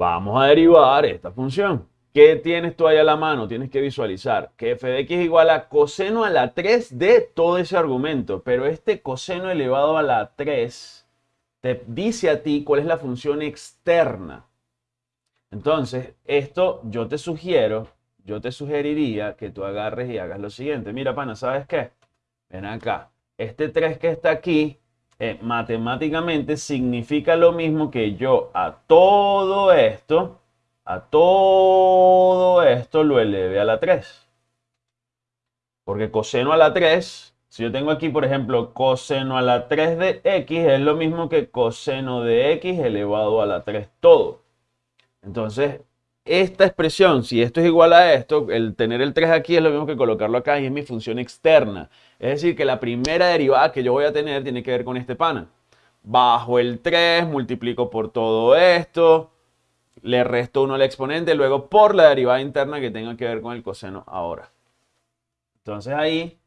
Vamos a derivar esta función. ¿Qué tienes tú ahí a la mano? Tienes que visualizar que f de x es igual a coseno a la 3 de todo ese argumento. Pero este coseno elevado a la 3 te dice a ti cuál es la función externa. Entonces, esto yo te sugiero, yo te sugeriría que tú agarres y hagas lo siguiente. Mira, pana, ¿sabes qué? Ven acá. Este 3 que está aquí, eh, matemáticamente significa lo mismo que yo a todo esto a todo esto lo eleve a la 3. Porque coseno a la 3, si yo tengo aquí, por ejemplo, coseno a la 3 de x, es lo mismo que coseno de x elevado a la 3 todo. Entonces, esta expresión, si esto es igual a esto, el tener el 3 aquí es lo mismo que colocarlo acá y es mi función externa. Es decir, que la primera derivada que yo voy a tener tiene que ver con este pana. Bajo el 3, multiplico por todo esto, le resto 1 al exponente, luego por la derivada interna que tenga que ver con el coseno ahora. Entonces ahí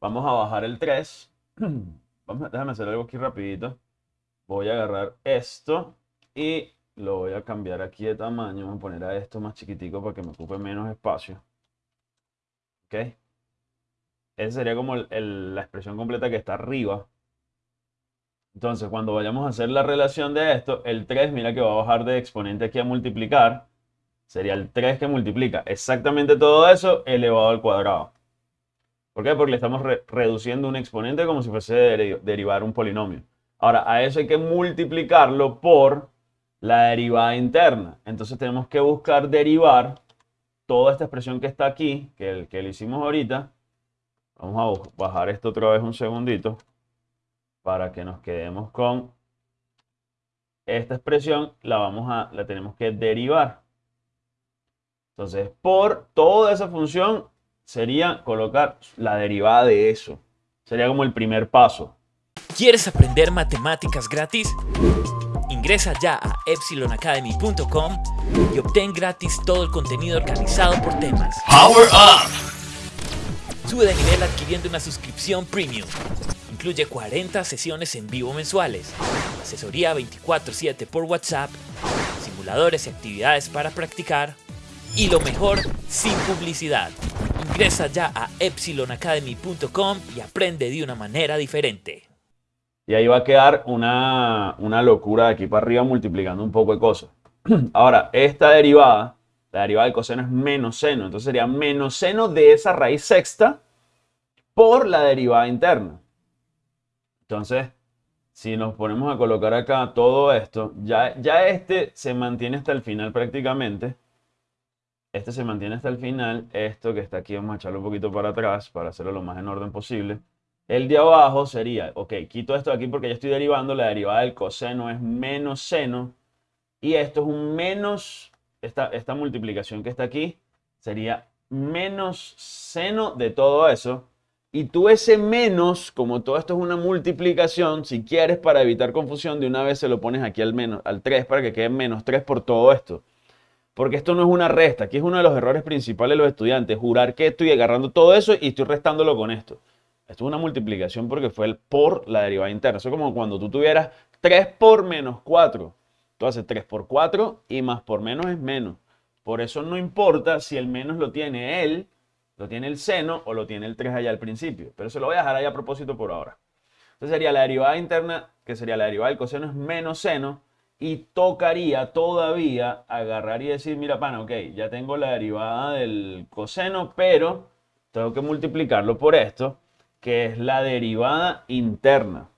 vamos a bajar el 3. Vamos, déjame hacer algo aquí rapidito. Voy a agarrar esto y lo voy a cambiar aquí de tamaño. Voy a poner a esto más chiquitico para que me ocupe menos espacio. ¿Ok? Esa sería como la expresión completa que está arriba. Entonces, cuando vayamos a hacer la relación de esto, el 3, mira que va a bajar de exponente aquí a multiplicar. Sería el 3 que multiplica exactamente todo eso elevado al cuadrado. ¿Por qué? Porque le estamos reduciendo un exponente como si fuese derivar un polinomio. Ahora, a eso hay que multiplicarlo por la derivada interna. Entonces tenemos que buscar derivar toda esta expresión que está aquí, que, el, que le hicimos ahorita. Vamos a bajar esto otra vez un segundito para que nos quedemos con esta expresión, la, vamos a, la tenemos que derivar. Entonces, por toda esa función sería colocar la derivada de eso. Sería como el primer paso. ¿Quieres aprender matemáticas gratis? Ingresa ya a epsilonacademy.com y obtén gratis todo el contenido organizado por temas. ¡Power Up! Sube de nivel adquiriendo una suscripción premium Incluye 40 sesiones en vivo mensuales, asesoría 24/7 por WhatsApp, simuladores y actividades para practicar y lo mejor, sin publicidad. Ingresa ya a epsilonacademy.com y aprende de una manera diferente. Y ahí va a quedar una, una locura de aquí para arriba multiplicando un poco de cosas. Ahora, esta derivada, la derivada del coseno es menos seno. Entonces sería menos seno de esa raíz sexta por la derivada interna. Entonces, si nos ponemos a colocar acá todo esto, ya, ya este se mantiene hasta el final prácticamente. Este se mantiene hasta el final. Esto que está aquí, vamos a echarlo un poquito para atrás para hacerlo lo más en orden posible. El de abajo sería, ok, quito esto de aquí porque ya estoy derivando. La derivada del coseno es menos seno. Y esto es un menos, esta, esta multiplicación que está aquí sería menos seno de todo eso y tú ese menos, como todo esto es una multiplicación, si quieres para evitar confusión, de una vez se lo pones aquí al menos, al 3 para que quede menos 3 por todo esto. Porque esto no es una resta, aquí es uno de los errores principales de los estudiantes, jurar que estoy agarrando todo eso y estoy restándolo con esto. Esto es una multiplicación porque fue el por la derivada interna. Eso es como cuando tú tuvieras 3 por menos 4. Tú haces 3 por 4 y más por menos es menos. Por eso no importa si el menos lo tiene él lo tiene el seno o lo tiene el 3 allá al principio. Pero se lo voy a dejar ahí a propósito por ahora. Entonces sería la derivada interna, que sería la derivada del coseno es menos seno. Y tocaría todavía agarrar y decir, mira, pana, ok, ya tengo la derivada del coseno, pero tengo que multiplicarlo por esto, que es la derivada interna.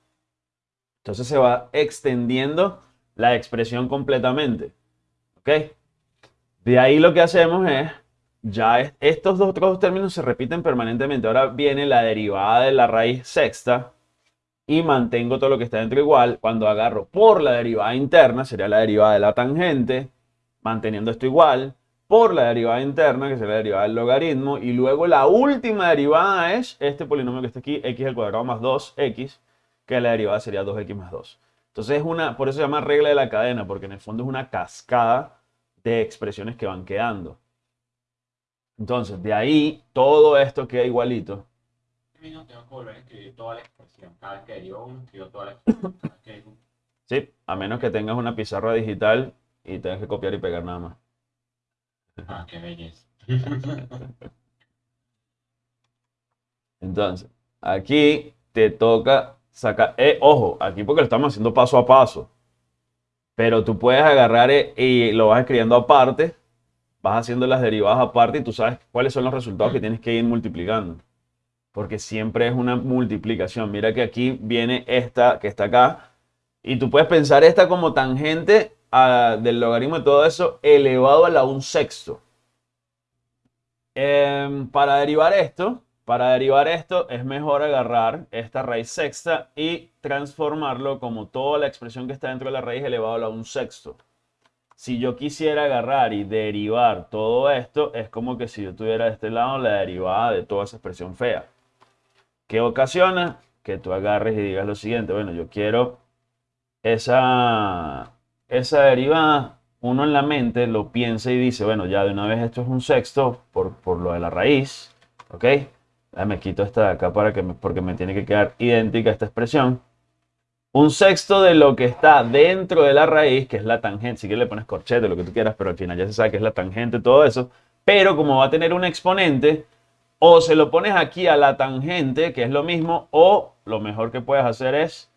Entonces se va extendiendo la expresión completamente. ¿Ok? De ahí lo que hacemos es ya estos dos otros términos se repiten permanentemente. Ahora viene la derivada de la raíz sexta y mantengo todo lo que está dentro igual. Cuando agarro por la derivada interna, sería la derivada de la tangente, manteniendo esto igual, por la derivada interna, que sería la derivada del logaritmo, y luego la última derivada es este polinomio que está aquí, x al cuadrado más 2x, que la derivada sería 2x más 2. Entonces es una, por eso se llama regla de la cadena, porque en el fondo es una cascada de expresiones que van quedando. Entonces, de ahí, todo esto queda igualito. tengo que volver a escribir toda la expresión. Cada vez que derivo uno, escribo toda la expresión. Sí, a menos que tengas una pizarra digital y tienes que copiar y pegar nada más. Ah, qué belleza. Entonces, aquí te toca sacar, eh, ojo, aquí porque lo estamos haciendo paso a paso, pero tú puedes agarrar eh, y lo vas escribiendo aparte, vas haciendo las derivadas aparte y tú sabes cuáles son los resultados que tienes que ir multiplicando. Porque siempre es una multiplicación. Mira que aquí viene esta que está acá. Y tú puedes pensar esta como tangente del logaritmo de todo eso elevado a la un sexto. Em, para derivar esto, para derivar esto es mejor agarrar esta raíz sexta y transformarlo como toda la expresión que está dentro de la raíz elevado a la un sexto. Si yo quisiera agarrar y derivar todo esto, es como que si yo tuviera de este lado la derivada de toda esa expresión fea. ¿Qué ocasiona? Que tú agarres y digas lo siguiente, bueno, yo quiero esa, esa derivada, uno en la mente lo piensa y dice, bueno, ya de una vez esto es un sexto por, por lo de la raíz, ¿ok? me quito esta de acá para que porque me tiene que quedar idéntica esta expresión. Un sexto de lo que está dentro de la raíz, que es la tangente, si quieres le pones corchete, lo que tú quieras, pero al final ya se sabe que es la tangente, todo eso. Pero como va a tener un exponente, o se lo pones aquí a la tangente, que es lo mismo, o lo mejor que puedes hacer es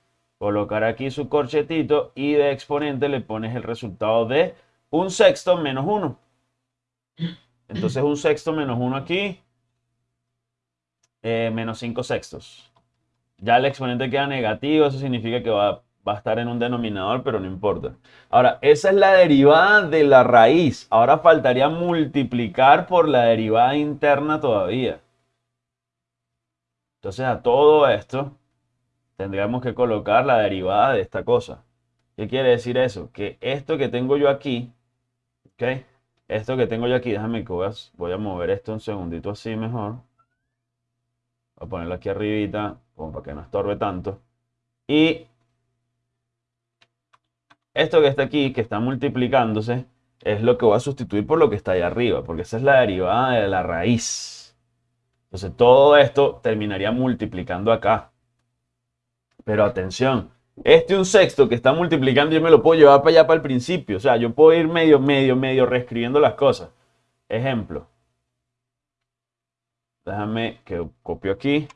colocar aquí su corchetito y de exponente le pones el resultado de un sexto menos uno. Entonces un sexto menos uno aquí, eh, menos 5 sextos. Ya el exponente queda negativo, eso significa que va, va, a estar en un denominador, pero no importa. Ahora, esa es la derivada de la raíz. Ahora faltaría multiplicar por la derivada interna todavía. Entonces a todo esto tendríamos que colocar la derivada de esta cosa. ¿Qué quiere decir eso? Que esto que tengo yo aquí, ¿ok? Esto que tengo yo aquí, déjame que voy a mover esto un segundito así mejor. Voy a ponerlo aquí arribita, como para que no estorbe tanto. Y esto que está aquí, que está multiplicándose, es lo que voy a sustituir por lo que está ahí arriba, porque esa es la derivada de la raíz. Entonces todo esto terminaría multiplicando acá. Pero atención, este un sexto que está multiplicando yo me lo puedo llevar para allá para el principio. O sea, yo puedo ir medio, medio, medio reescribiendo las cosas. Ejemplo. Déjame que copio aquí.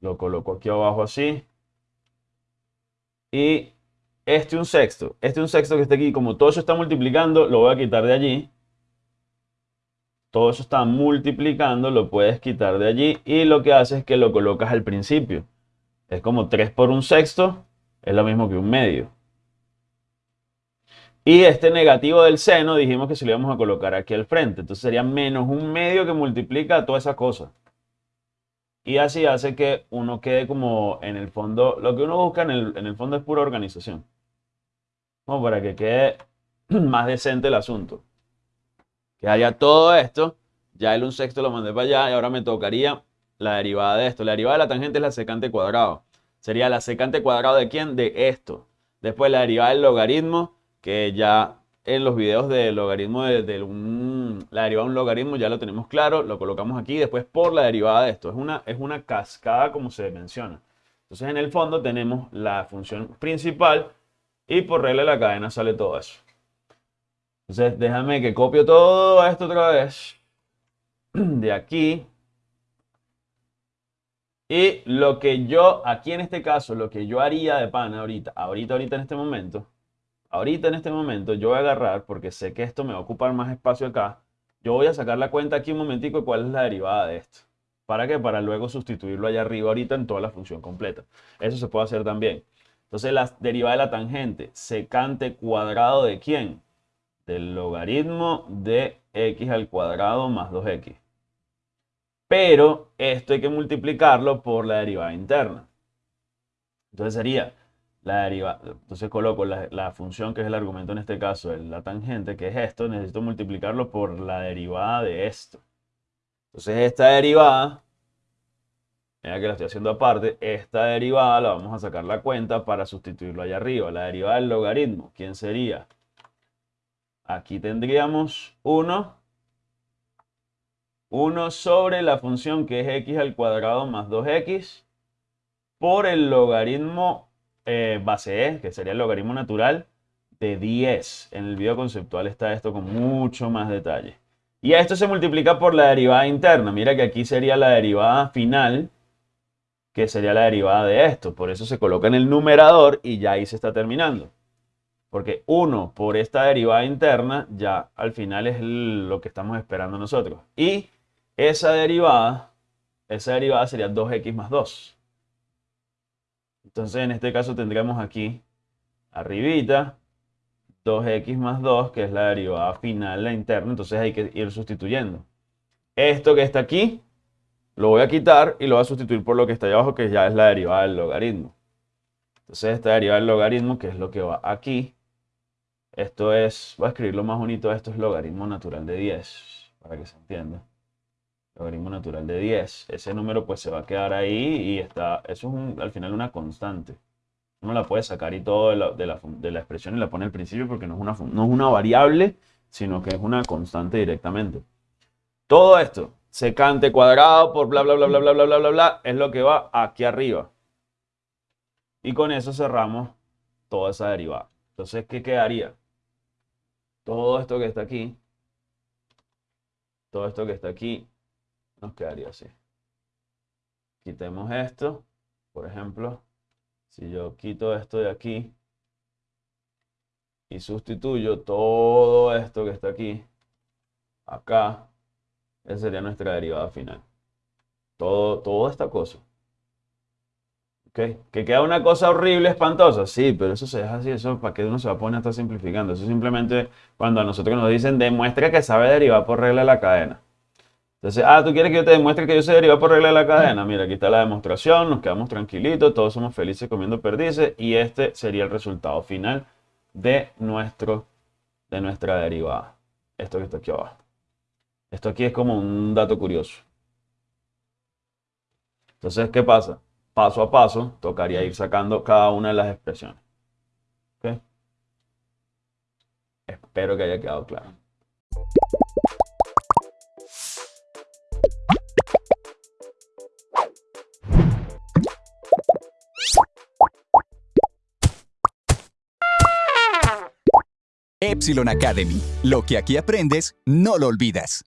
Lo coloco aquí abajo así. Y este un sexto. Este un sexto que está aquí, como todo eso está multiplicando, lo voy a quitar de allí. Todo eso está multiplicando, lo puedes quitar de allí. Y lo que haces es que lo colocas al principio. Es como 3 por un sexto, es lo mismo que un medio. Y este negativo del seno dijimos que se lo íbamos a colocar aquí al frente. Entonces sería menos un medio que multiplica toda esa cosa. Y así hace que uno quede como en el fondo, lo que uno busca en el, fondo es pura organización. Como para que quede más decente el asunto. Que haya todo esto, ya el un sexto lo mandé para allá y ahora me tocaría la derivada de esto. La derivada de la tangente es la secante cuadrado. Sería la secante cuadrado de quién? De esto. Después la derivada del logaritmo que ya en los videos del logaritmo de, un, la derivada de un logaritmo ya lo tenemos claro, lo colocamos aquí después por la derivada de esto. Es una, es una cascada como se menciona. Entonces en el fondo tenemos la función principal y por regla de la cadena sale todo eso. Entonces déjame que copio todo esto otra vez de aquí. Y lo que yo, aquí en este caso, lo que yo haría de pana ahorita, ahorita, ahorita en este momento, ahorita en este momento yo voy a agarrar, porque sé que esto me va a ocupar más espacio acá, yo voy a sacar la cuenta aquí un momentico de cuál es la derivada de esto. ¿Para qué? Para luego sustituirlo allá arriba ahorita en toda la función completa. Eso se puede hacer también. Entonces la derivada de la tangente, secante cuadrado de quién? Del logaritmo de x al cuadrado más 2x. Pero esto hay que multiplicarlo por la derivada interna. Entonces sería la derivada. Entonces coloco la, función que es el argumento en este caso, la tangente, que es esto, necesito multiplicarlo por la derivada de esto. Entonces esta derivada, mira que la estoy haciendo aparte, esta derivada la vamos a sacar la cuenta para sustituirlo allá arriba. La derivada del logaritmo, ¿quién sería? Aquí tendríamos 1, 1 sobre la función que es x al cuadrado más 2x por el logaritmo eh, base e, que sería el logaritmo natural de 10. En el video conceptual está esto con mucho más detalle. Y esto se multiplica por la derivada interna. Mira que aquí sería la derivada final, que sería la derivada de esto. Por eso se coloca en el numerador y ya ahí se está terminando. Porque 1 por esta derivada interna ya al final es lo que estamos esperando nosotros. Y esa derivada, esa derivada sería 2x más 2. Entonces en este caso tendremos aquí arribita 2x más 2, que es la derivada final, la interna, entonces hay que ir sustituyendo. Esto que está aquí, lo voy a quitar y lo voy a sustituir por lo que está ahí abajo, que ya es la derivada del logaritmo. Entonces esta derivada del logaritmo, que es lo que va aquí, esto es, voy a escribirlo más bonito, esto es logaritmo natural de 10, para que se entienda. Logaritmo natural de 10. Ese número pues se va a quedar ahí y está, eso es al final una constante uno la puede sacar y todo de la, expresión y la pone al principio porque no es, una, no es una variable, sino que es una constante directamente. Todo esto, secante cuadrado por bla, bla, bla, bla, bla, bla, bla, bla, bla, es lo que va aquí arriba. Y con eso cerramos toda esa derivada. Entonces, ¿qué quedaría? Todo esto que está aquí, todo esto que está aquí, nos quedaría así. Quitemos esto, por ejemplo, si yo quito esto de aquí y sustituyo todo esto que está aquí, acá, esa sería nuestra derivada final. Todo, toda esta cosa. ¿Ok? Que queda una cosa horrible, espantosa. Sí, pero eso se deja así. Eso para que uno se va a poner a estar simplificando. Eso simplemente cuando a nosotros nos dicen demuestra que sabe derivar por regla de la cadena. Entonces, ah, ¿tú quieres que yo te demuestre que yo sé derivar por regla de la cadena? Mira, aquí está la demostración, nos quedamos tranquilitos, todos somos felices comiendo perdices y este sería el resultado final de, nuestro, de nuestra derivada. Esto que está aquí abajo. Esto aquí es como un dato curioso. Entonces, ¿qué pasa? Paso a paso, tocaría ir sacando cada una de las expresiones. Espero que haya quedado claro. Epsilon Academy. Lo que aquí aprendes, no lo olvidas.